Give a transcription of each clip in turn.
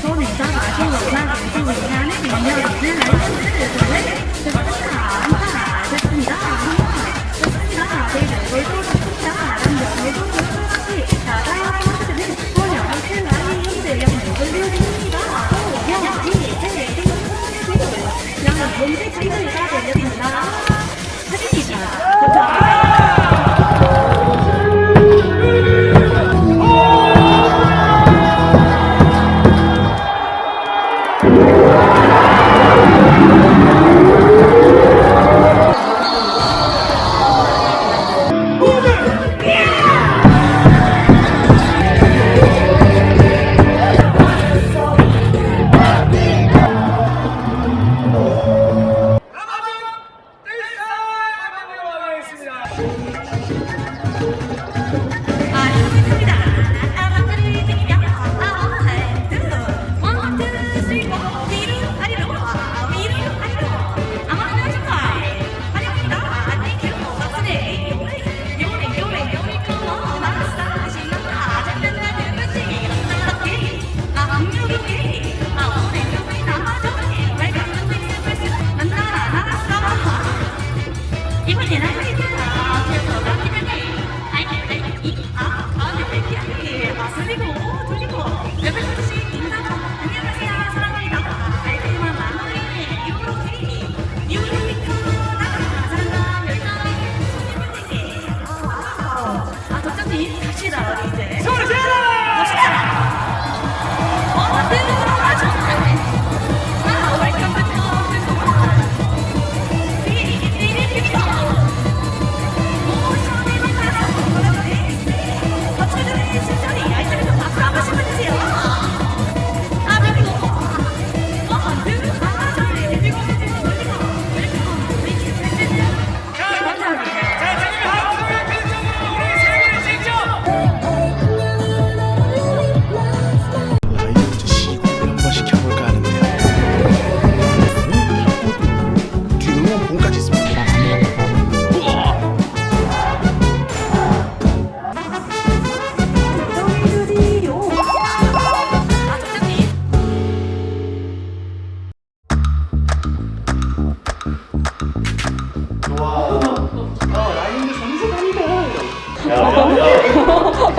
손에 잡아주고 잡아주고 나는 인연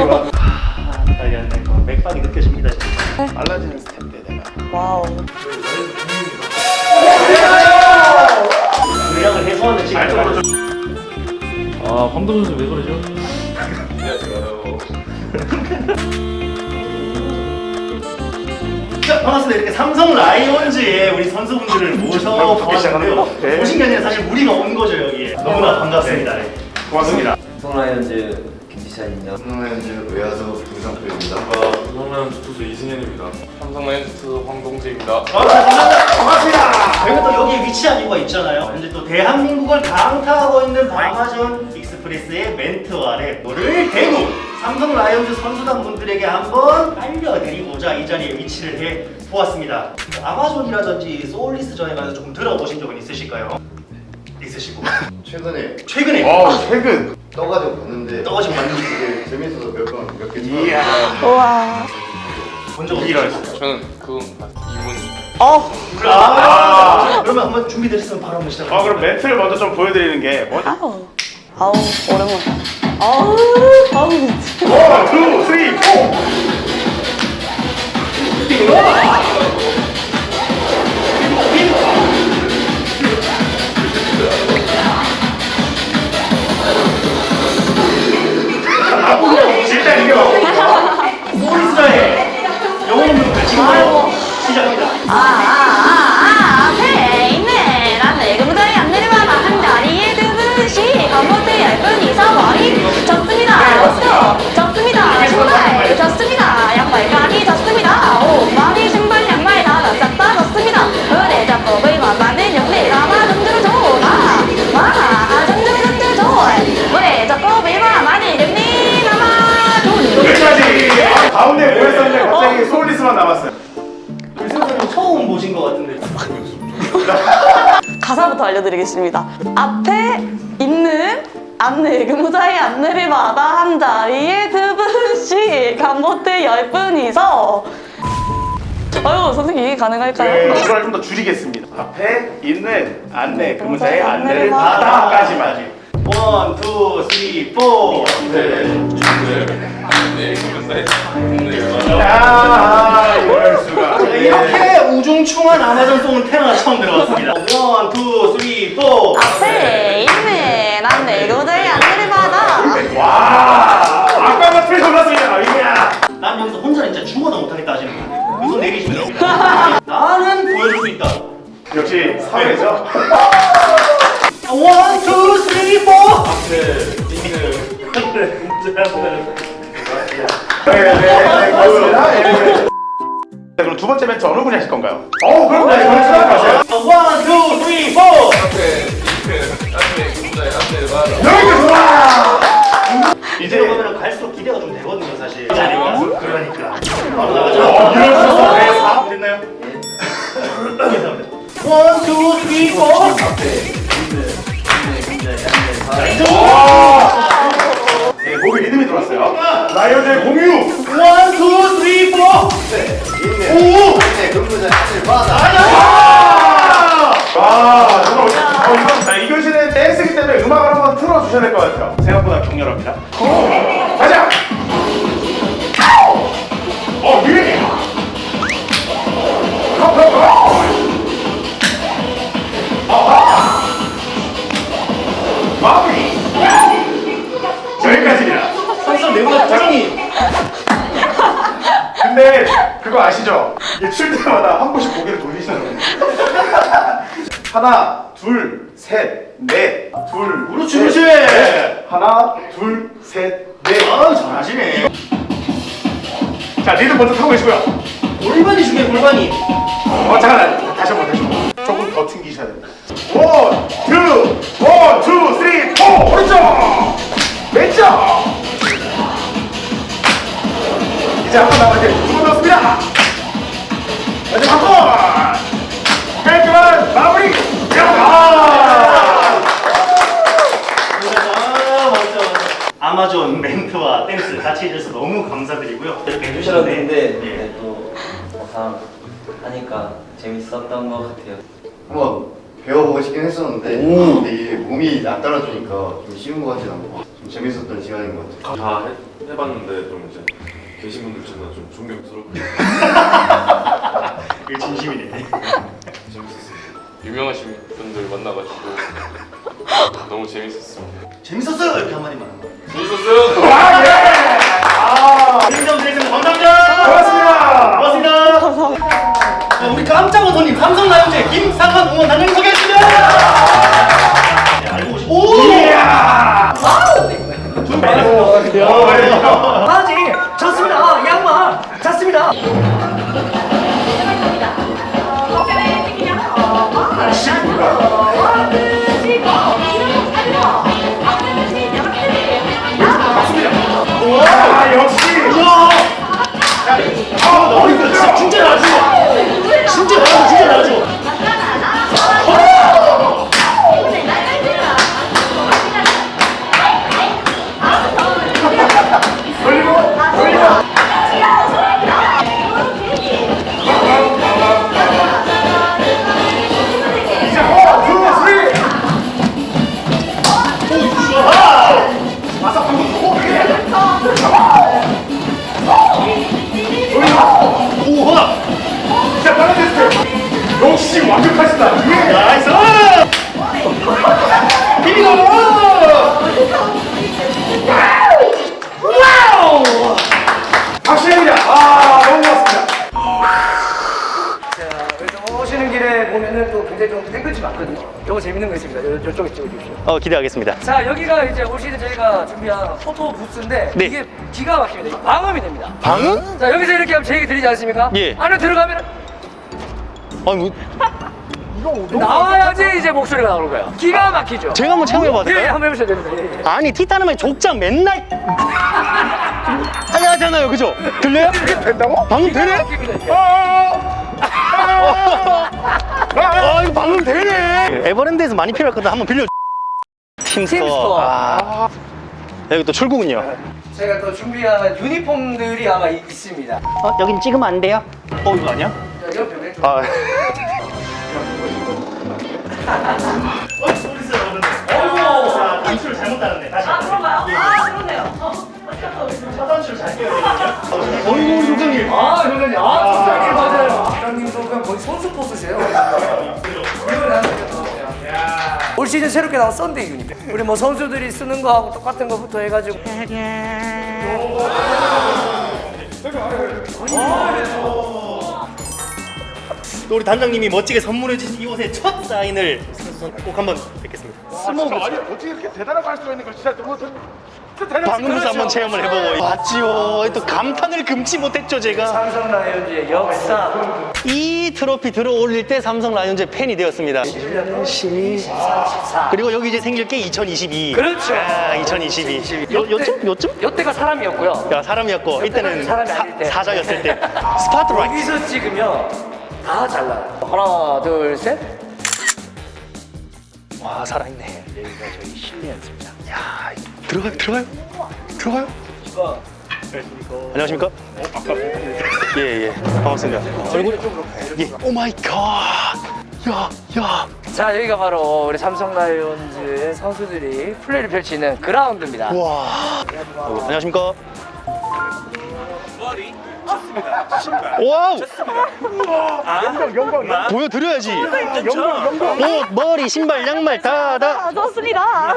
빨리 안 돼. 맥박이 느껴집니다. 지금. 빨라지는 스텝 때 내가. wow. 물량을 해소하는 시간. 아 황동재 선수 왜 그러죠? 자, 반갑습니다. 이렇게 삼성 라이온즈의 우리 선수분들을 모셔 보았는데요. 오신 게 아니라 사실 우리가 온 거죠, 여기에. 너무나 반갑습니다. 네. 고맙습니다. 삼성라이온즈 김지찬입니다. 삼성라이온즈 외야수 김성표입니다. 삼성 투수 이승현입니다. 삼성라이온즈 투수 황동재입니다. 아, 감사합니다. 고맙습니다. 저희가 또 여기에 위치한 이유가 있잖아요. 현재 또 대한민국을 강타하고 있는 아마존 익스프레스의 멘트 아래 너를 대구 삼성 라이온즈 선수단 분들에게 한번 알려드리고자 이 자리에 위치를 해 보았습니다. 아마존이라든지 소울리스좌에 가서 조금 들어보신 적은 있으실까요? 있으시고 최근에 최근에 와 최근 떠가지고 봤는데 떠가지고 봤는데 되게 재밌어서 몇번몇개 이야 우와. 본적 없어요. 저는 그건 이분이 어. 아, 그러면 한번 준비되셨으면 바로 한번 시작해. 아 그럼 멘트를 먼저 좀 보여드리는 게 뭐? 아우. 아우, 오랜만이다. 아우, 아우, 미치. one, two, three, four. 일 단 알려드리겠습니다. 앞에 있는 안내 근무자의 안내를 받아 한 자리에 두 분씩 한 보트 열 분이서 아유 선생님 네, 가능할까요? 이걸 좀 더 줄이겠습니다. 앞에 있는 안내 근무자의 안내를 안내를 받아. 받아까지만. one, two, three, four. 네. 네. 근무자의 안내를 야, 이럴 수가. 우중충한 아마존송은 태어나 처음 들어봤습니다. one, two, three, four. 앞에 있는 안내 근무자의 안내를 받아. 와, 아까만 pressure 올랐습니다. 이야. 난 여기서 혼자 진짜 죽어도 못하겠다 하시는 거예요. 이손 내리시면. 나는 보여줄 수 있다. 역시 사회죠. one, two, three, four. 네, 네, 고맙습니다. 예. 자, 그럼 두 번째 멘트 어느 분이 하실 건가요? 어, 그럼 네, 그럼 시작하세요. 주셔야 될 것 같아요. 생각보다 격렬합니다. 가자. 어, 위에. 마무리. 여기까지입니다. 선수 내보다 표정이. 근데 그거 아시죠? 이게 출 때마다 한 번씩 고개를 돌리시는 거예요. 하나, 둘, 셋, 넷, 둘, 그렇지, 셋, 그렇지. 넷. 하나, 둘, 셋, 넷. 아, 잘하시네. 자, 리듬 먼저 타고 계시고요. 골반이 중요해, 골반이. 어, 잠깐, 다시 한 번, 다시 한 번. 조금 더 튕기셔야 됩니다. one, two, one, two, three, four. 오른쪽, 왼쪽. 이제 한 번 남았는데 두번 남았습니다. 마지막 한 번. 깔끔한 마무리. 야! 아, 멋져. 아마존 멘트와 댄스 같이 해줘서 너무 감사드리고요. 이렇게 해주셨는데 되는데 예. 네, 또 막상 하니까 재밌었던 것 같아요. 한번 배워보고 싶긴 했었는데 근데 이게 몸이 안 따라주니까 좀 쉬운 것 같진 않고 좀 재밌었던 시간인 것 같아요. 다 해, 해봤는데 좀 이제 계신 분들 중에 좀 존경스럽고 이게 진심이네. 재밌었습니다. 유명하신 분들 만나가지고 너무 재밌었습니다. 재밌었어요 이렇게 한마디만 하면. 재밌었어요. 아, 예! 역시 완벽하시다! 예! nice! 비비고! wow! 박수입니다! 아, 너무 고맙습니다. 자, 그래서 오시는 길에 보면은 또 굉장히 좀 땡볕이 많거든요. 요거 재밌는 거 있습니다. 요, 요쪽에 찍어주십시오. 어 기대하겠습니다. 자, 여기가 이제 올 시즌 저희가 준비한 photo booth인데 네. 이게 기가 막힙니다. 방음이 됩니다. 방음? 자, 여기서 이렇게 하면 제 얘기 들리지 않습니까? 예. 안에 들어가면 아니 뭐 나와야지 이제 목소리가 나오는 거예요. 기가 막히죠? 제가 한번 체험해봐도 예, 될까요? 한번 해보셔야 됩니다. 예, 예. 아니 티타늄의 족장 맨날 하잖아요, 그죠? 들려요? 된다고? 방금 되네? 막힙니다. 아 이거 방금 되네. 에버랜드에서 많이 필요했거든. 한번 빌려. 팀스토어. 팀스토어. 아. 여기 또 출구군요. 저희가 또 준비한 유니폼들이 아마 이- 있습니다. 어 여긴 찍으면 안 돼요? 어 이거 아니야? 아, 어, 소리 있어요, 어른들. 자, 단추를 잘못 달았네. 다시. 아, 그런가요? 아, 그러네요. 첫 단추를 잘 껴야 되거든요. 어이구, 소장님. 아, 형님, 아, 소장님 맞아요. 소장님도 그냥 거의 선수 force세요. 올 시즌 새롭게 나온 Sunday uni. 우리 뭐 선수들이 쓰는 거하고 똑같은 거부터 해가지고. 또 우리 단장님이 멋지게 선물해 주신 이 옷의 첫 사인을 꼭 한번 뵙겠습니다. 아니, 어떻게 이렇게 대단한 거할 수가 있는 거 진짜 너무 방금부터 한번 체험을 해보고 왔지요. 또 감탄을 금치 못했죠, 제가. 삼성 라이온즈의 역사. 이 트로피 들어올릴 때 삼성 라이온즈의 팬이 되었습니다. 14. 그리고 여기 이제 생길 게 2022. 그렇죠. 아, 2022. 요, 요쯤? 요쯤? 요때가 사람이었고요. 야, 사람이었고, 이때는 사람이 사, 아닐 때. 사자였을 때. 스포트라이트. 여기서 찍으면 다 잘라요. 하나, 둘, 셋. 와, 살아있네. 여기가 저희 실내 연습장. 야, 들어가요, 들어가요. 들어가요. 안녕하십니까? 예, 예. 반갑습니다. 얼굴이 좀 예. oh my god. 야, 야. 자, 여기가 바로 우리 삼성 라이온즈의 선수들이 플레이를 펼치는 그라운드입니다. 와. 어, 안녕하십니까? wow! 영광, 영광. 보여드려야지. 영광, 영광. 옷, 머리, 신발, 양말 다, 다. 아, 좋습니다.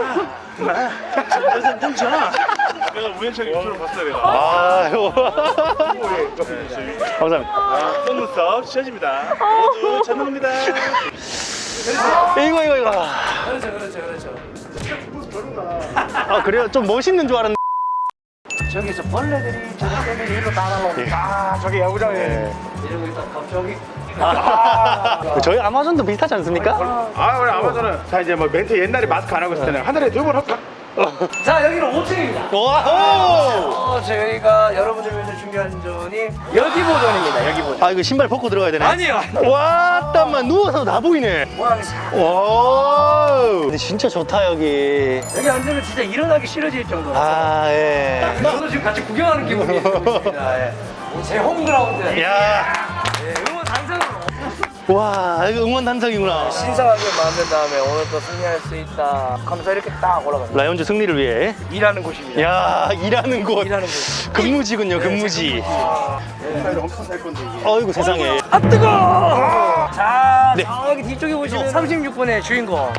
내가 우연찮게 유튜브를 봤어요, 내가. 아유. 감사합니다. 속눈썹 씌워집니다. 모두 전문입니다. 이거, 이거, 이거. 그렇죠, 그렇죠, 그렇죠. 아, 그래요? 좀 멋있는 줄 알았는데. 저기서 벌레들이 저렇게 일로 따라오고 아, 저기 야구장에. 이러고 있다 갑자기 저희 아마존도 비슷하지 않습니까? 아, 우리 아마존은. 자, 이제 뭐 멘트 옛날에 마스크 안 하고 있을 때는 하늘에 두 번 할까? 자 여기는 5층입니다 와! 어, 저희가 여러분들 위해서 준비한 zone이 여기 버전입니다 여기 버전 아, 이거 신발 벗고 들어가야 되네? 아니요 와, 땀만 누워서 다 보이네. 와. 근데 진짜 좋다, 여기. 여기 앉으면 진짜 일어나기 싫어질 정도로 아, 예. 저도 지금 같이 구경하는 기분이 있습니다 예. 제 홈그라운드 야. 와, 이거 응원 단장이구나. 신성하게 만든 다음에 오늘 또 승리할 수 있다 하면서 이렇게 딱 올라갑니다 라이온즈 승리를 위해. 일하는 곳입니다 야, 일하는 곳. 일하는 곳 근무지군요, 근무지. 엄청 살 건데, 이게. 어이구, 세상에. 아 뜨거! 자 네. 저기 뒤쪽에 보시면 36번의 주인공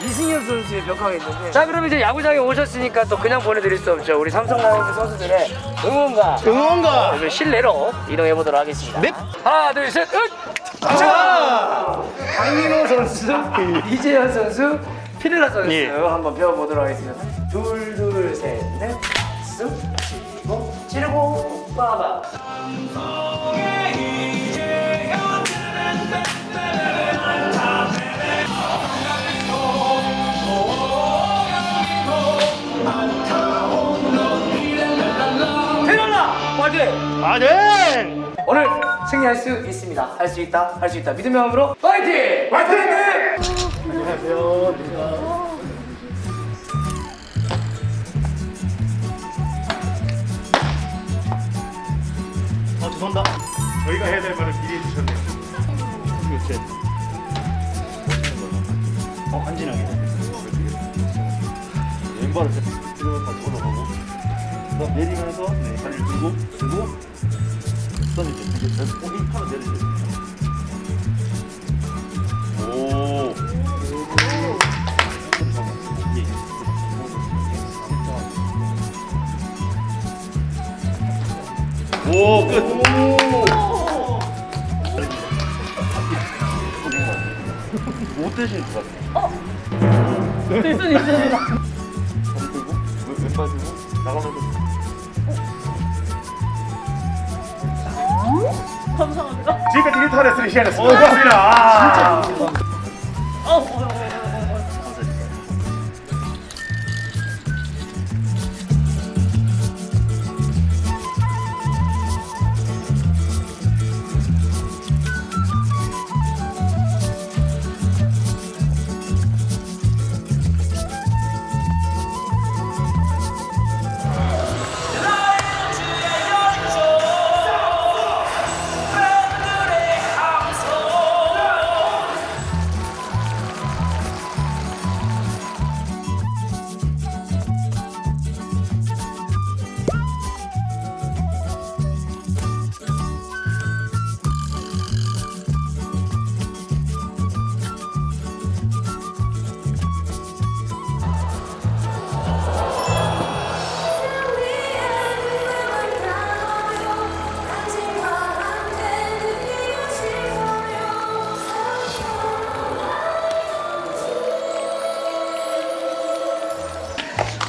이승현 선수의 벽화가 있는데 자 그럼 이제 야구장에 오셨으니까 또 그냥 보내드릴 수 없죠 우리 삼성 라이온즈 선수들의 응원가 응원가. 오늘 실내로 이동해 보도록 하겠습니다 네. 하나 둘셋 으! 자 강민호 선수 이재현 선수 피렐라 선수 예. 한번 배워보도록 하겠습니다 둘 둘 셋넷 쓱 치고 치르고 빠바 피렐라 화이팅! 아, 네. 승리할 수 있습니다. 할 수 있다, 할 수 있다. 믿음의 마음으로 파이팅! 파이팅! 어, 죄송합니다. 저희가 해야 될 말을 미리 해주셨네요. 그렇지. 어, 간지나게. 왼발을 올라가고 그다음 내리면서 네, 다리를 들고 들고 던지죠. 이제 고기 팔을 내리죠. 오. 오, 끝. 못 되시는 것 같아요. 될수 있습니다. 다리 들고 왼- 왼발 들고 나가면서 감사합니다. 지금까지 인터넷스 시간이었습니다. 고맙습니다.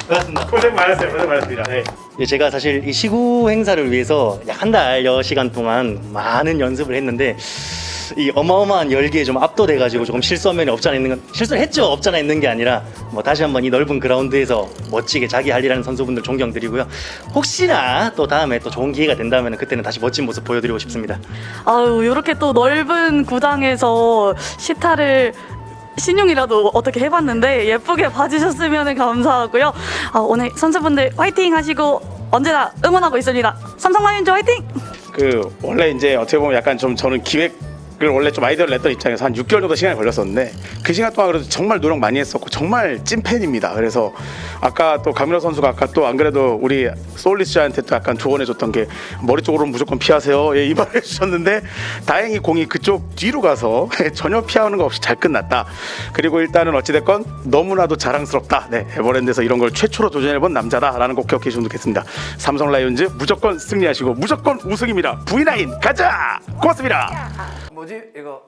반갑습니다. 고생 많았어요. 고생 많았습니다. 네. 예, 제가 사실 이 시구 행사를 위해서 약 한 달여 시간 동안 많은 연습을 했는데 이 어마어마한 열기에 좀 압도돼가지고 조금 실수한 면이 없잖아 있는 건 실수를 했죠 없잖아 있는 게 아니라 뭐 다시 한번 이 넓은 그라운드에서 멋지게 자기 할 일하는 선수분들 존경드리고요 혹시나 또 다음에 또 좋은 기회가 된다면 그때는 다시 멋진 모습 보여드리고 싶습니다 아유, 이렇게 또 넓은 구장에서 시타를 신용이라도 어떻게 해봤는데 예쁘게 봐주셨으면 감사하고요. 아, 오늘 선수분들 화이팅 하시고 언제나 응원하고 있습니다. 삼성 라이온즈 화이팅! 그 원래 이제 어떻게 보면 약간 좀 저는 기획 을 원래 좀 아이디어를 냈던 입장에서 한 6개월 정도 시간이 걸렸었는데 그 시간 동안 그래도 정말 노력 많이 했었고 정말 찐팬입니다. 그래서 아까 또 강민호 선수가 아까 또 안 그래도 우리 소울리스한테 또 약간 조언해줬던 게 머리 쪽으로 무조건 피하세요. 예, 이 말을 해주셨는데 다행히 공이 그쪽 뒤로 가서 전혀 피하는 거 없이 잘 끝났다. 그리고 일단은 어찌됐건 너무나도 자랑스럽다. 네, 에버랜드에서 이런 걸 최초로 도전해본 남자다라는 거 기억해 주시면 좋겠습니다. 삼성 라이온즈 무조건 승리하시고 무조건 우승입니다. V9 가자! 고맙습니다. 뭐지? 이거.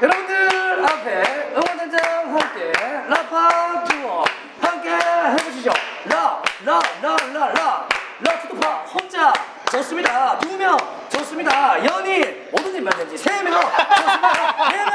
여러분들 앞에 응원단장 함께 라파 투어 함께 해보시죠. 라 라 라 라라. 라투파 혼자 좋습니다. 두 명 좋습니다. 연인. 오든지 말든지 세명 좋습니다. 네명.